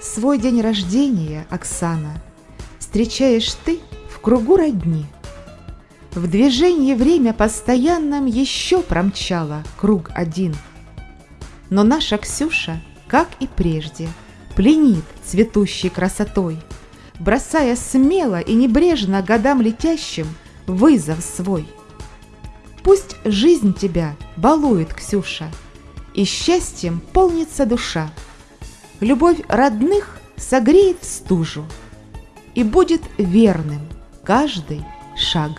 Свой день рождения, Оксана, Встречаешь ты в кругу родни. В движении время постоянном Еще промчало круг один. Но наша Ксюша, как и прежде, Пленит цветущей красотой, Бросая смело и небрежно Годам летящим вызов свой. Пусть жизнь тебя балует, Ксюша, И счастьем полнится душа. Любовь родных согреет стужу, И будет верным каждый шаг.